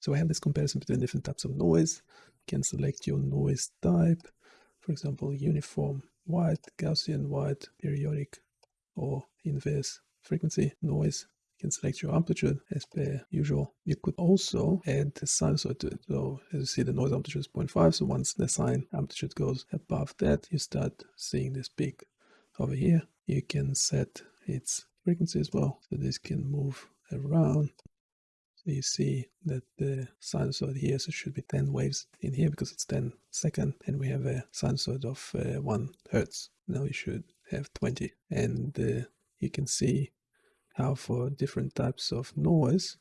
So I have this comparison between different types of noise. You can select your noise type, for example, uniform white, Gaussian white, periodic, or inverse frequency noise. You can select your amplitude as per usual. You could also add the sinusoid to it. So as you see, the noise amplitude is 0.5. So once the sine amplitude goes above that, you start seeing this peak over here. You can set its frequency as well. So this can move around so you see that the sinusoid here so should be 10 waves in here because it's 10 second and we have a sinusoid of uh, 1 hertz. Now you should have 20 and uh, you can see how for different types of noise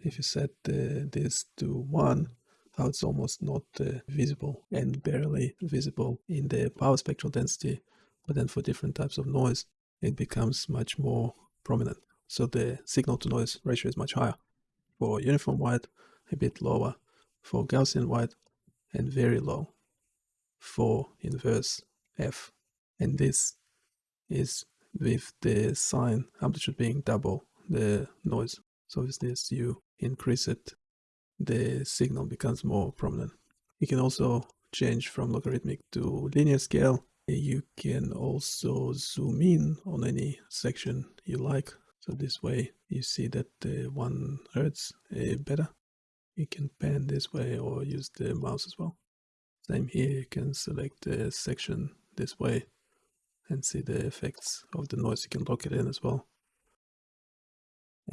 if you set uh, this to 1 how it's almost not uh, visible and barely visible in the power spectral density. But then for different types of noise it becomes much more prominent. So the signal to noise ratio is much higher for uniform white, a bit lower for Gaussian white, and very low for inverse F. And this is with the sine amplitude being double the noise. So with this you increase it, the signal becomes more prominent. You can also change from logarithmic to linear scale. You can also zoom in on any section you like so this way you see that the one hertz uh, better. You can pan this way or use the mouse as well. Same here, you can select the section this way and see the effects of the noise. You can lock it in as well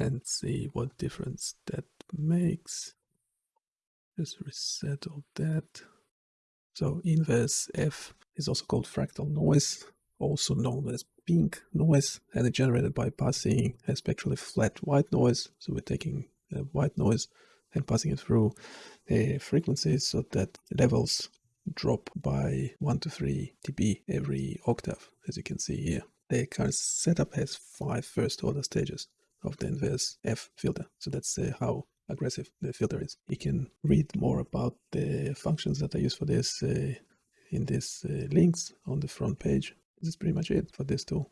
and see what difference that makes. Just reset all that. So inverse F is also called fractal noise also known as pink noise and it's generated by passing a spectrally flat white noise. So we're taking the white noise and passing it through a frequency so that levels drop by 1 to 3 dB every octave, as you can see here. The current setup has five first order stages of the inverse F filter. So that's uh, how aggressive the filter is. You can read more about the functions that I use for this uh, in these uh, links on the front page this is pretty much it for this tool.